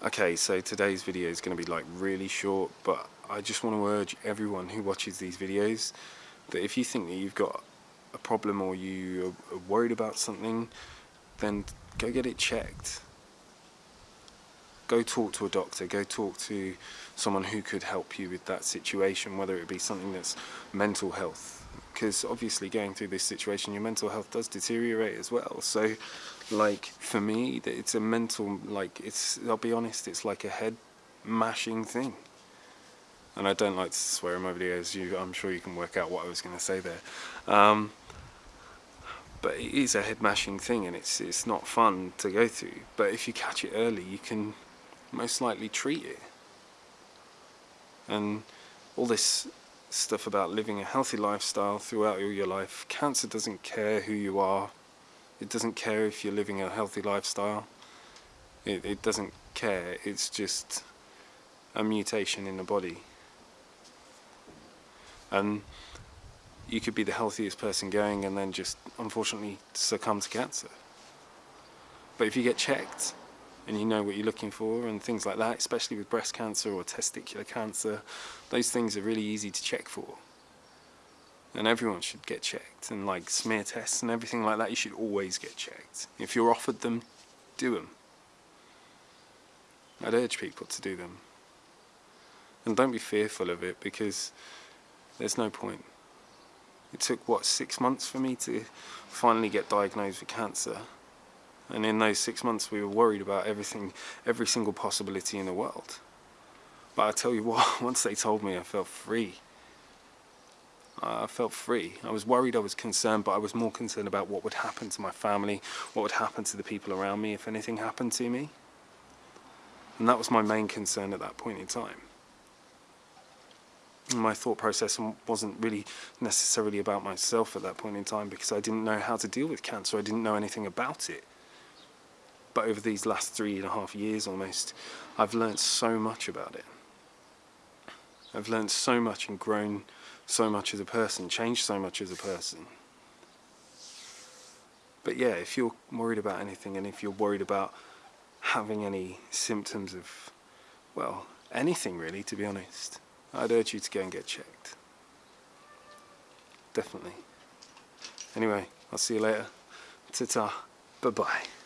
Okay, so today's video is going to be like really short, but I just want to urge everyone who watches these videos that if you think that you've got a problem or you are worried about something, then go get it checked. Go talk to a doctor, go talk to someone who could help you with that situation, whether it be something that's mental health. Because obviously going through this situation, your mental health does deteriorate as well. So like for me, it's a mental, like it's, I'll be honest, it's like a head mashing thing. And I don't like to swear in my videos, you, I'm sure you can work out what I was going to say there. Um, but it is a head mashing thing and it's, it's not fun to go through. But if you catch it early, you can most likely treat it. And all this stuff about living a healthy lifestyle throughout all your life, cancer doesn't care who you are, it doesn't care if you're living a healthy lifestyle. It, it doesn't care. It's just a mutation in the body. And you could be the healthiest person going and then just unfortunately succumb to cancer. But if you get checked and you know what you're looking for and things like that, especially with breast cancer or testicular cancer, those things are really easy to check for. And everyone should get checked and like smear tests and everything like that you should always get checked. If you're offered them do them I'd urge people to do them. And don't be fearful of it because there's no point. It took what six months for me to finally get diagnosed with cancer and in those six months we were worried about everything every single possibility in the world but I tell you what once they told me I felt free I felt free. I was worried, I was concerned, but I was more concerned about what would happen to my family, what would happen to the people around me if anything happened to me. And that was my main concern at that point in time. My thought process wasn't really necessarily about myself at that point in time because I didn't know how to deal with cancer, I didn't know anything about it. But over these last three and a half years almost, I've learned so much about it. I've learned so much and grown so much as a person, changed so much as a person. But yeah, if you're worried about anything and if you're worried about having any symptoms of, well, anything really, to be honest, I'd urge you to go and get checked. Definitely. Anyway, I'll see you later. Ta-ta. Bye-bye.